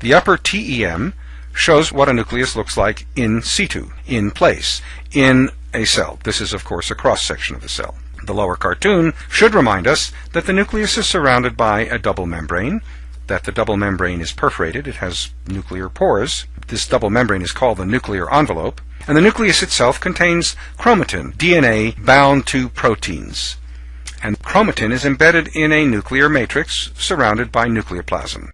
The upper TEM shows what a nucleus looks like in situ, in place, in a cell. This is, of course, a cross-section of the cell. The lower cartoon should remind us that the nucleus is surrounded by a double membrane, that the double membrane is perforated, it has nuclear pores. This double membrane is called the nuclear envelope, and the nucleus itself contains chromatin, DNA bound to proteins. And chromatin is embedded in a nuclear matrix surrounded by nucleoplasm.